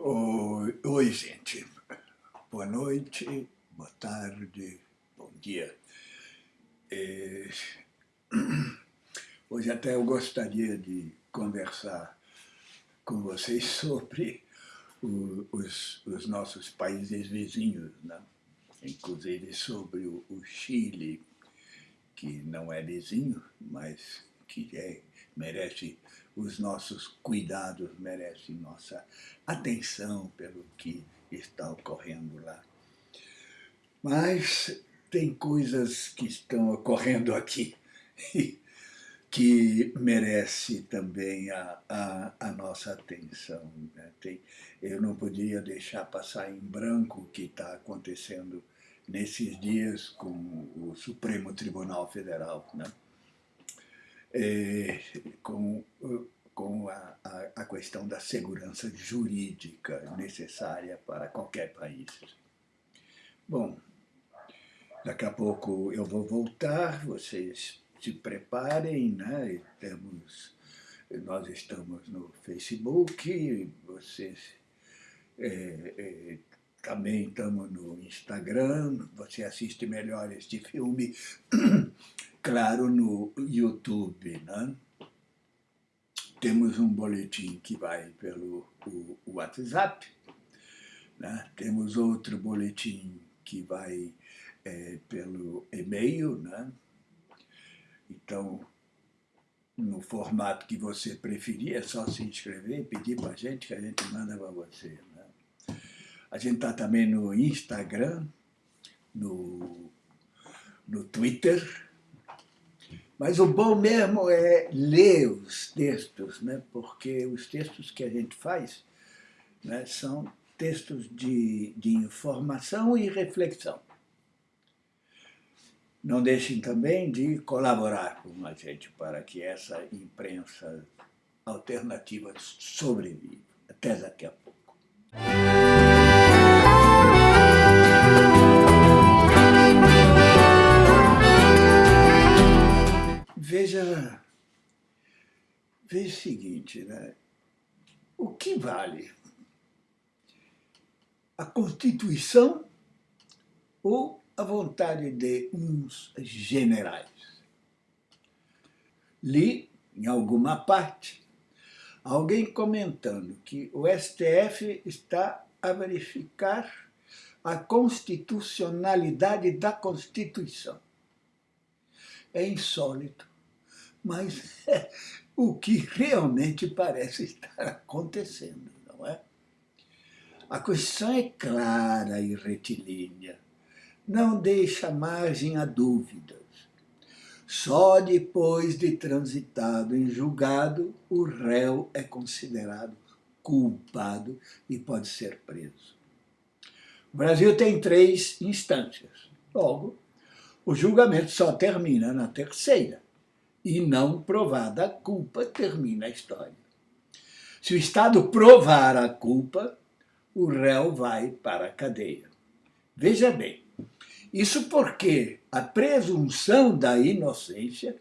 Oi, gente. Boa noite, boa tarde, bom dia. É... Hoje até eu gostaria de conversar com vocês sobre o, os, os, nossos países vizinhos, né? inclusive sobre o, o Chile, que não é vizinho, mas que é, merece os nossos cuidados, merece nossa atenção pelo que está ocorrendo lá. Mas tem coisas que estão ocorrendo aqui que merece também a, a, a nossa atenção. Né? Tem, eu não podia deixar passar em branco o que está acontecendo nesses dias com o Supremo Tribunal Federal. Né? é, com, com a, a, a questão da segurança jurídica necessária para qualquer país. Bom, daqui a pouco eu vou voltar, vocês se preparem, né? Temos, nós estamos no Facebook, vocês é, é, também estamos no Instagram, você assiste melhor este filme claro, no YouTube, né? Temos um boletim que vai pelo o, o WhatsApp, né? temos outro boletim que vai é, pelo e-mail, né? então, no formato que você preferir, é só se inscrever e pedir para a gente que a gente manda para você. Né? A gente está também no Instagram, no, no Twitter, mas o bom mesmo é ler os textos, né? porque os textos que a gente faz né, são textos de, de informação e reflexão. Não deixem também de colaborar com a gente para que essa imprensa alternativa sobreviva. Até daqui a pouco. Veja o seguinte, né? o que vale? A Constituição ou a vontade de uns generais? Li, em alguma parte, alguém comentando que o STF está a verificar a constitucionalidade da Constituição. É insólito mas o que realmente parece estar acontecendo, não é? A questão é clara e retilínea, não deixa margem a dúvidas. Só depois de transitado em julgado, o réu é considerado culpado e pode ser preso. O Brasil tem três instâncias. Logo, o julgamento só termina na terceira e não provada a culpa, termina a história. Se o Estado provar a culpa, o réu vai para a cadeia. Veja bem, isso porque a presunção da inocência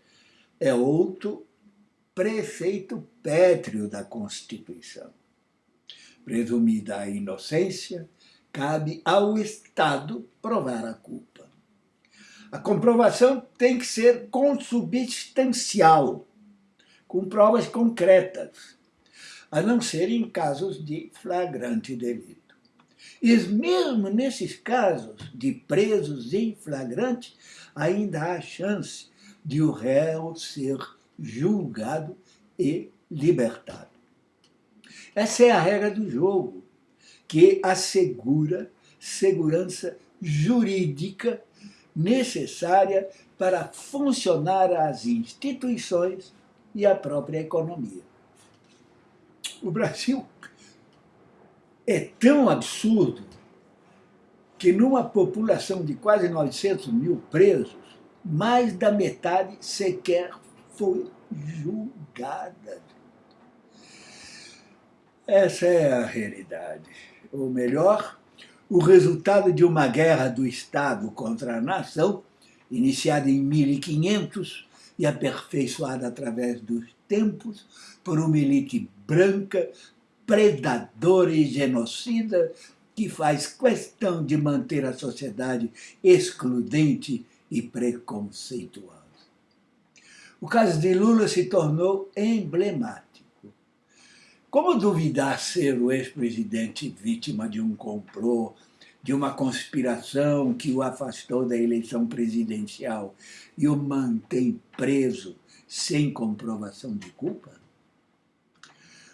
é outro preceito pétreo da Constituição. Presumida a inocência, cabe ao Estado provar a culpa. A comprovação tem que ser consubstancial, com provas concretas, a não ser em casos de flagrante delito. E mesmo nesses casos de presos em flagrante, ainda há chance de o réu ser julgado e libertado. Essa é a regra do jogo, que assegura segurança jurídica necessária para funcionar as instituições e a própria economia. O Brasil é tão absurdo que numa população de quase 900 mil presos, mais da metade sequer foi julgada. Essa é a realidade. Ou melhor, o resultado de uma guerra do Estado contra a nação, iniciada em 1500 e aperfeiçoada através dos tempos por uma elite branca predador e genocida que faz questão de manter a sociedade excludente e preconceituosa. O caso de Lula se tornou emblemático. Como duvidar ser o ex-presidente vítima de um complô, de uma conspiração que o afastou da eleição presidencial e o mantém preso sem comprovação de culpa?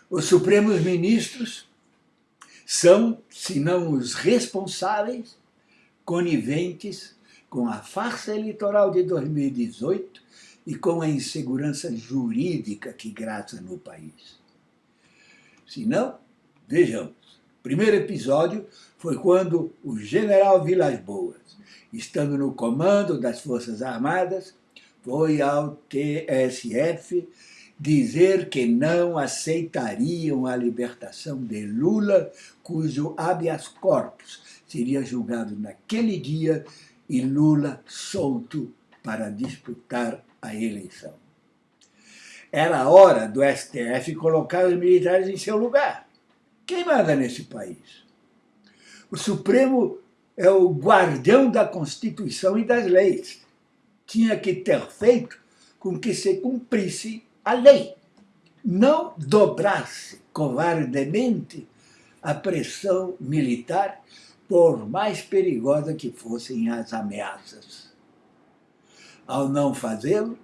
Os Supremos Ministros são, se não os responsáveis, coniventes com a farsa eleitoral de 2018 e com a insegurança jurídica que graça no país. Se não, vejamos. O primeiro episódio foi quando o general Vilas Boas, estando no comando das Forças Armadas, foi ao TSF dizer que não aceitariam a libertação de Lula, cujo habeas corpus seria julgado naquele dia e Lula solto para disputar a eleição. Era hora do STF colocar os militares em seu lugar. Quem manda nesse país? O Supremo é o guardião da Constituição e das leis. Tinha que ter feito com que se cumprisse a lei. Não dobrasse covardemente a pressão militar, por mais perigosa que fossem as ameaças. Ao não fazê-lo,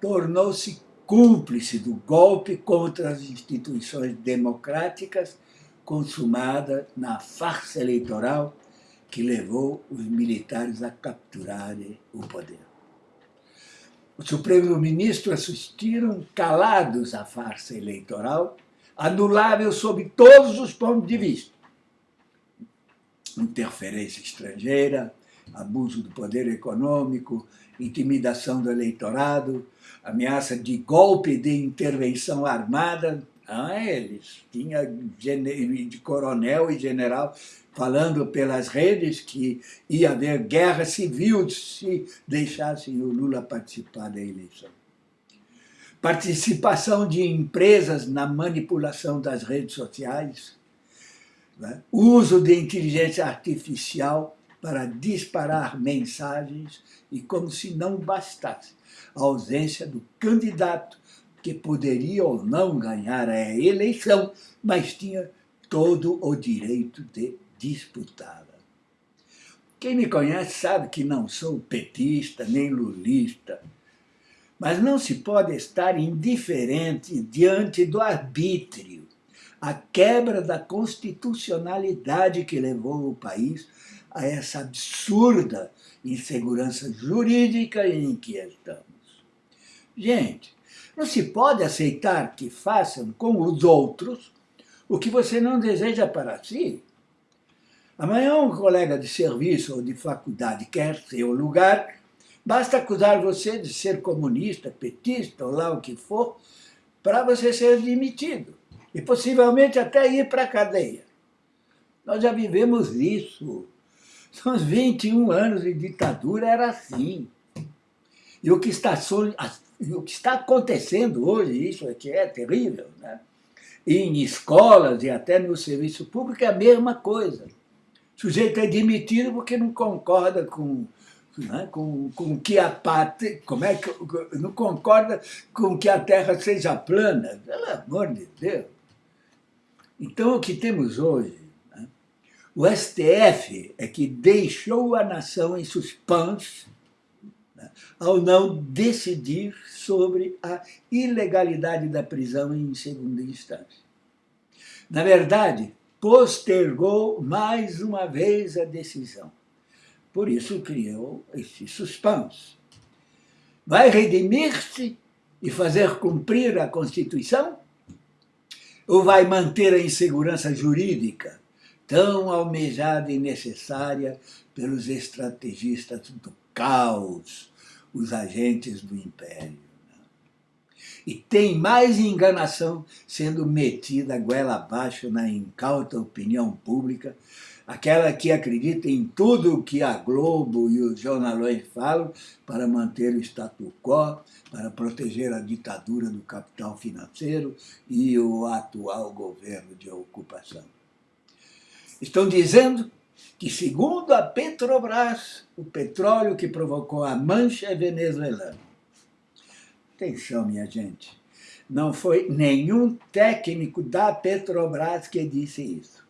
tornou-se cúmplice do golpe contra as instituições democráticas consumada na farsa eleitoral que levou os militares a capturarem o poder. Os Supremos Ministros assistiram calados à farsa eleitoral, anulável sob todos os pontos de vista. Interferência estrangeira, abuso do poder econômico, intimidação do eleitorado, ameaça de golpe de intervenção armada. Ah, eles tinha de coronel e general falando pelas redes que ia haver guerra civil se deixassem o Lula participar da eleição. Participação de empresas na manipulação das redes sociais, né? uso de inteligência artificial para disparar mensagens e como se não bastasse a ausência do candidato que poderia ou não ganhar a eleição, mas tinha todo o direito de disputá-la. Quem me conhece sabe que não sou petista nem lulista, mas não se pode estar indiferente diante do arbítrio, a quebra da constitucionalidade que levou o país a essa absurda insegurança jurídica em que estamos. Gente, não se pode aceitar que façam com os outros o que você não deseja para si. Amanhã um colega de serviço ou de faculdade quer seu lugar, basta acusar você de ser comunista, petista ou lá o que for, para você ser demitido e possivelmente até ir para a cadeia. Nós já vivemos isso. São os 21 anos de ditadura, era assim. E o que está, o que está acontecendo hoje, isso aqui é terrível, né? em escolas e até no serviço público é a mesma coisa. O sujeito é demitido porque não concorda com, né, com, com que a pátria, como é que, não concorda com que a terra seja plana. Pelo amor de Deus. Então, o que temos hoje o STF é que deixou a nação em suspense né, ao não decidir sobre a ilegalidade da prisão em segunda instância. Na verdade, postergou mais uma vez a decisão. Por isso criou esse suspense. Vai redimir-se e fazer cumprir a Constituição? Ou vai manter a insegurança jurídica tão almejada e necessária pelos estrategistas do caos, os agentes do império. E tem mais enganação sendo metida goela abaixo na incauta opinião pública, aquela que acredita em tudo o que a Globo e os jornalões falam para manter o status quo, para proteger a ditadura do capital financeiro e o atual governo de ocupação. Estão dizendo que, segundo a Petrobras, o petróleo que provocou a mancha é venezuelano. Atenção, minha gente, não foi nenhum técnico da Petrobras que disse isso.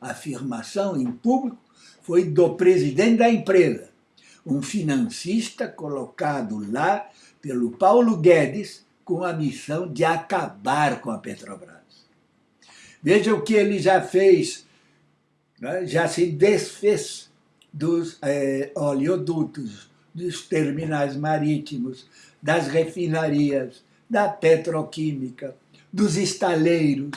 A afirmação em público foi do presidente da empresa, um financista colocado lá pelo Paulo Guedes com a missão de acabar com a Petrobras. Veja o que ele já fez né, já se desfez dos é, oleodutos, dos terminais marítimos, das refinarias, da petroquímica, dos estaleiros,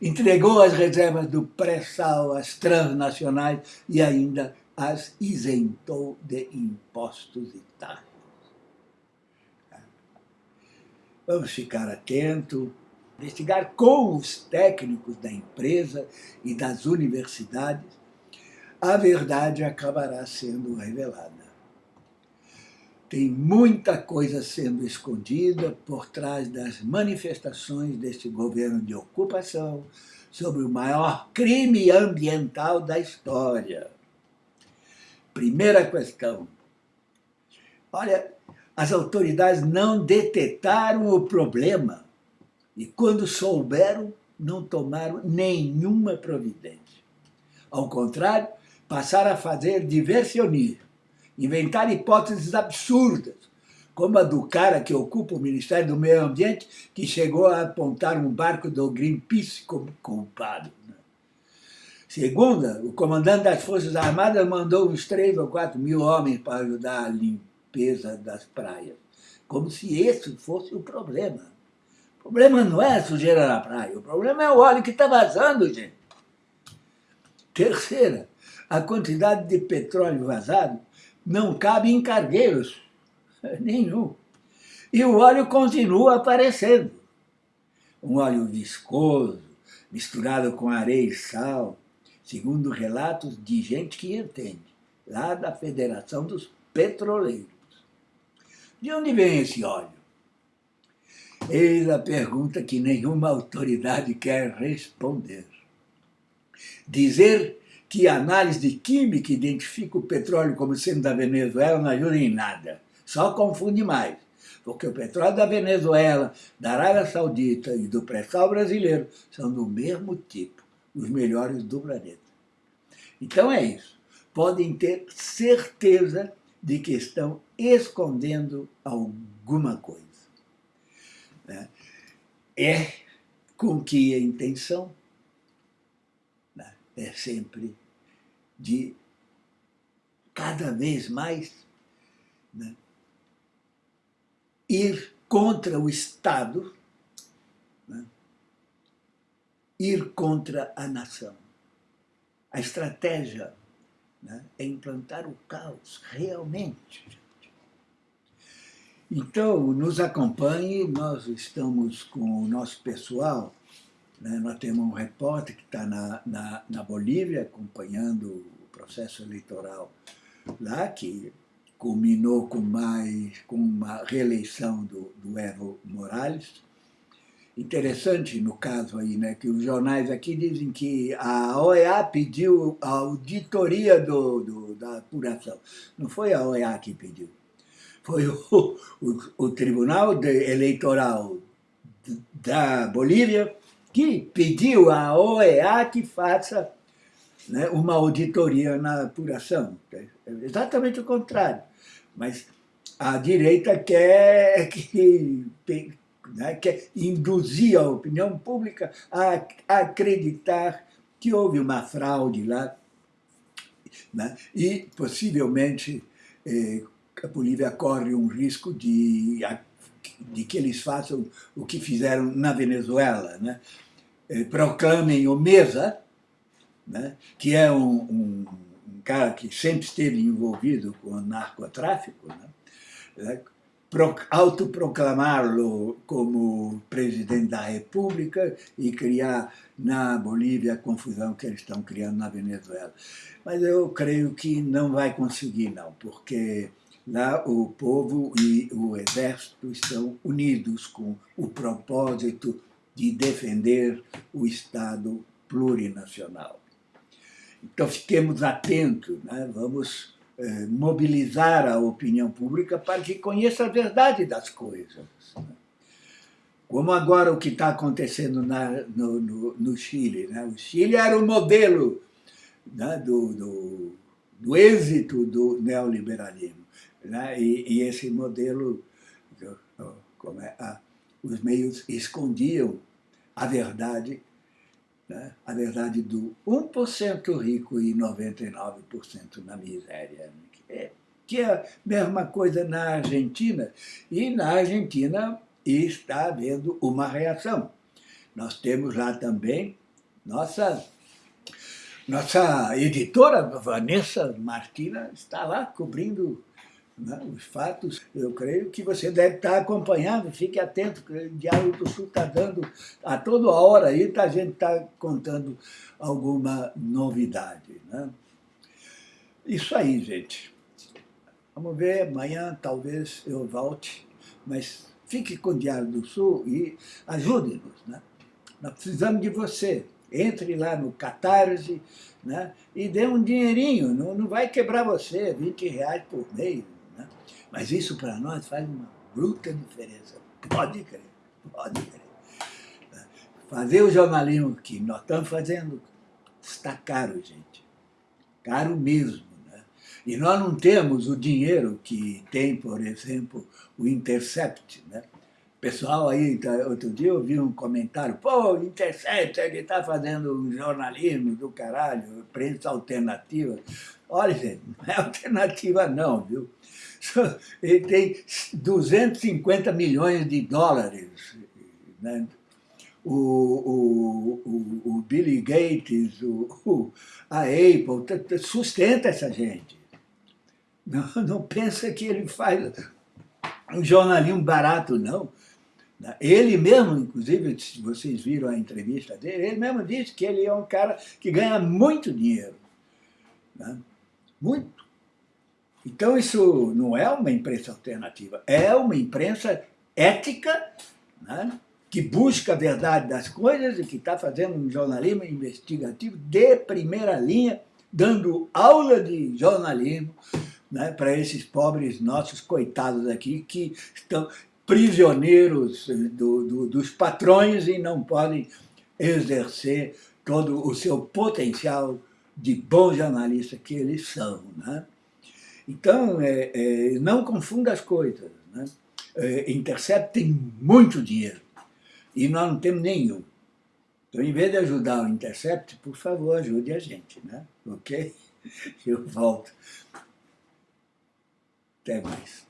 entregou as reservas do pré-sal às transnacionais e ainda as isentou de impostos e taxas. Vamos ficar atentos investigar com os técnicos da empresa e das universidades, a verdade acabará sendo revelada. Tem muita coisa sendo escondida por trás das manifestações deste governo de ocupação sobre o maior crime ambiental da história. Primeira questão. Olha, as autoridades não detetaram o problema e quando souberam, não tomaram nenhuma providência. Ao contrário, passaram a fazer diversionismo, inventar hipóteses absurdas, como a do cara que ocupa o Ministério do Meio Ambiente, que chegou a apontar um barco do Greenpeace como culpado. Né? Segunda, o comandante das Forças Armadas mandou uns 3 ou 4 mil homens para ajudar a limpeza das praias, como se esse fosse o problema. O problema não é a sujeira na praia, o problema é o óleo que está vazando, gente. Terceira, a quantidade de petróleo vazado não cabe em cargueiros nenhum. E o óleo continua aparecendo. Um óleo viscoso, misturado com areia e sal, segundo relatos de gente que entende, lá da Federação dos Petroleiros. De onde vem esse óleo? Eis a pergunta que nenhuma autoridade quer responder. Dizer que a análise de química identifica o petróleo como sendo da Venezuela não ajuda em nada, só confunde mais. Porque o petróleo da Venezuela, da Arábia Saudita e do pré-sal brasileiro são do mesmo tipo, os melhores do planeta. Então é isso. Podem ter certeza de que estão escondendo alguma coisa né, é com que a intenção né, é sempre de cada vez mais né, ir contra o Estado, né, ir contra a nação. A estratégia né, é implantar o caos, realmente. Então, nos acompanhe, nós estamos com o nosso pessoal, né? nós temos um repórter que está na, na, na, Bolívia acompanhando o processo eleitoral lá, que culminou com, mais, com uma reeleição do, do Evo Morales. Interessante no caso aí, né, que os jornais aqui dizem que a OEA pediu a auditoria do, do da apuração. Não foi a OEA que pediu foi o, o, o Tribunal Eleitoral da Bolívia que pediu à OEA que faça né, uma auditoria na apuração. É exatamente o contrário. Mas a direita quer, que, né, quer induzir a opinião pública a acreditar que houve uma fraude lá né, e possivelmente eh, a Bolívia corre um risco de, de que eles façam o que fizeram na Venezuela, né? Eh, proclamem o Mesa, né? que é um, um, um, cara que sempre esteve envolvido com narcotráfico, né? autoproclamá-lo como presidente da República e criar na Bolívia a confusão que eles estão criando na Venezuela. Mas eu creio que não vai conseguir, não, porque lá o povo e o exército estão unidos com o propósito de defender o Estado plurinacional. Então, fiquemos atentos, né? vamos eh, mobilizar a opinião pública para que conheça a verdade das coisas. Né? Como agora o que está acontecendo na, no, no, no, Chile. Né? O Chile era o modelo né, do, do, do, êxito do neoliberalismo. Né? E, e, esse modelo, como é, a, os meios escondiam a verdade, né? a verdade do 1% rico e 99% na miséria. Né? Que é a mesma coisa na Argentina. E na Argentina está havendo uma reação. Nós temos lá também nossa, nossa editora, Vanessa Martina, está lá cobrindo os fatos. Eu creio que você deve estar acompanhando, fique atento, o Diário do Sul está dando a toda hora aí, tá, a gente está contando alguma novidade. Né? Isso aí, gente. Vamos ver, amanhã talvez eu volte, mas fique com o Diário do Sul e ajude-nos. Né? Nós precisamos de você. Entre lá no Catarse né? e dê um dinheirinho, não, não vai quebrar você, 20 reais por mês. Né? Mas isso para nós faz uma bruta diferença. Pode crer, pode crer. Né? Fazer o jornalismo que nós estamos fazendo está caro, gente. Caro mesmo. E nós não temos o dinheiro que tem, por exemplo, o Intercept. Né? Pessoal aí, tá, outro dia eu vi um comentário, pô, Intercept, ele está fazendo um jornalismo do caralho, prensa alternativa. Olha, gente, não é alternativa não, viu? Ele tem 250 milhões de dólares. Né? O, o, o, o Billy Gates, o, a Apple, sustenta essa gente. Não, não pensa que ele faz um jornalismo barato, não. Ele mesmo, inclusive, se vocês viram a entrevista dele, ele mesmo disse que ele é um cara que ganha muito dinheiro. Né? Muito. Então isso não é uma imprensa alternativa, é uma imprensa ética, né? que busca a verdade das coisas e que está fazendo um jornalismo investigativo de primeira linha, dando aula de jornalismo, né, para esses pobres nossos coitados aqui que estão prisioneiros do, do, dos patrões e não podem exercer todo o seu potencial de bom jornalista que eles são. Né? Então, é, é, não confunda as coisas. Né? É, Intercept tem muito dinheiro e nós não temos nenhum. Então, em vez de ajudar o Intercept, por favor, ajude a gente, né? ok? Eu volto. Até mais.